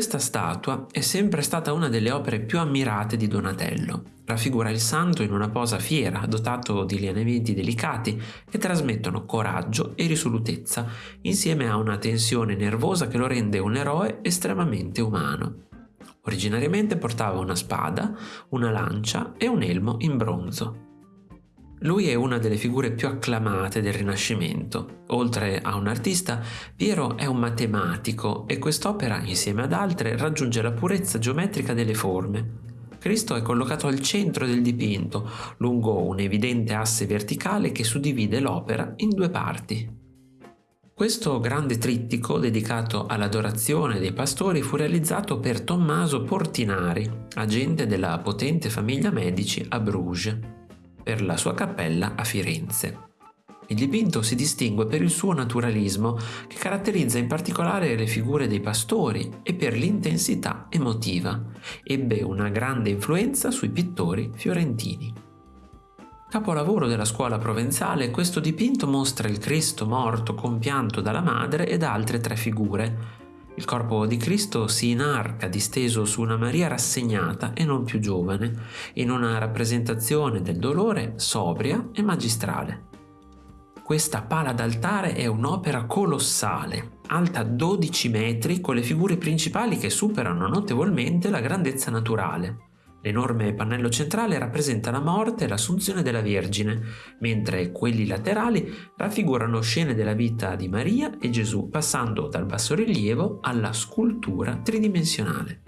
Questa statua è sempre stata una delle opere più ammirate di Donatello. Raffigura il santo in una posa fiera, dotato di lineamenti delicati che trasmettono coraggio e risolutezza, insieme a una tensione nervosa che lo rende un eroe estremamente umano. Originariamente portava una spada, una lancia e un elmo in bronzo. Lui è una delle figure più acclamate del Rinascimento. Oltre a un artista, Piero è un matematico e quest'opera, insieme ad altre, raggiunge la purezza geometrica delle forme. Cristo è collocato al centro del dipinto, lungo un evidente asse verticale che suddivide l'opera in due parti. Questo grande trittico dedicato all'adorazione dei pastori fu realizzato per Tommaso Portinari, agente della potente famiglia Medici a Bruges, per la sua cappella a Firenze. Il dipinto si distingue per il suo naturalismo, che caratterizza in particolare le figure dei pastori, e per l'intensità emotiva. Ebbe una grande influenza sui pittori fiorentini. Capolavoro della scuola provenzale, questo dipinto mostra il Cristo morto compianto dalla madre ed altre tre figure. Il corpo di Cristo si inarca disteso su una Maria rassegnata e non più giovane, in una rappresentazione del dolore sobria e magistrale. Questa pala d'altare è un'opera colossale, alta 12 metri con le figure principali che superano notevolmente la grandezza naturale. L'enorme pannello centrale rappresenta la morte e l'assunzione della Vergine, mentre quelli laterali raffigurano scene della vita di Maria e Gesù, passando dal bassorilievo alla scultura tridimensionale.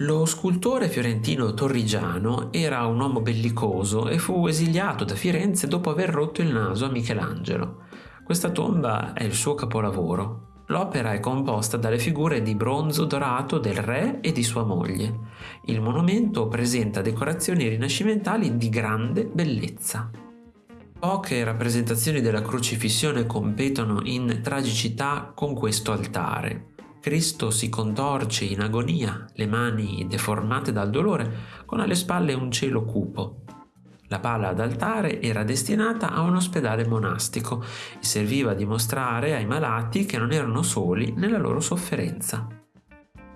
Lo scultore fiorentino Torrigiano era un uomo bellicoso e fu esiliato da Firenze dopo aver rotto il naso a Michelangelo. Questa tomba è il suo capolavoro, L'opera è composta dalle figure di bronzo dorato del re e di sua moglie. Il monumento presenta decorazioni rinascimentali di grande bellezza. Poche rappresentazioni della crocifissione competono in tragicità con questo altare. Cristo si contorce in agonia, le mani deformate dal dolore, con alle spalle un cielo cupo. La pala d'altare era destinata a un ospedale monastico e serviva a dimostrare ai malati che non erano soli nella loro sofferenza.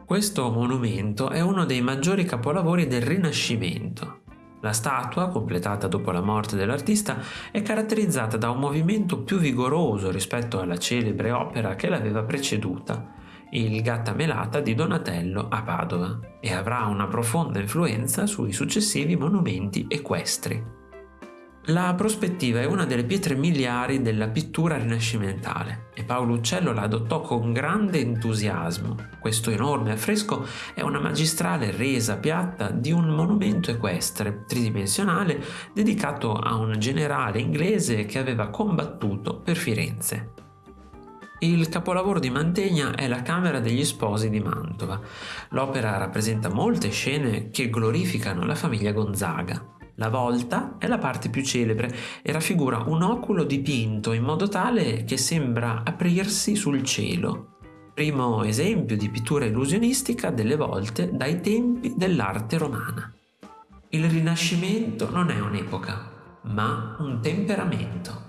Questo monumento è uno dei maggiori capolavori del Rinascimento. La statua, completata dopo la morte dell'artista, è caratterizzata da un movimento più vigoroso rispetto alla celebre opera che l'aveva preceduta, il Gatta Melata di Donatello a Padova e avrà una profonda influenza sui successivi monumenti equestri. La prospettiva è una delle pietre miliari della pittura rinascimentale e Paolo Uccello la adottò con grande entusiasmo. Questo enorme affresco è una magistrale resa piatta di un monumento equestre tridimensionale dedicato a un generale inglese che aveva combattuto per Firenze. Il capolavoro di Mantegna è la Camera degli Sposi di Mantova. L'opera rappresenta molte scene che glorificano la famiglia Gonzaga. La volta è la parte più celebre e raffigura un oculo dipinto in modo tale che sembra aprirsi sul cielo. Primo esempio di pittura illusionistica delle volte dai tempi dell'arte romana. Il Rinascimento non è un'epoca, ma un temperamento.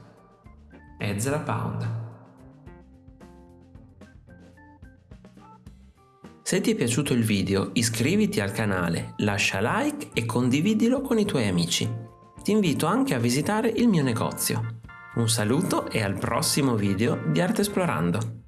Ezra Pound Se ti è piaciuto il video iscriviti al canale, lascia like e condividilo con i tuoi amici. Ti invito anche a visitare il mio negozio. Un saluto e al prossimo video di Arte Esplorando!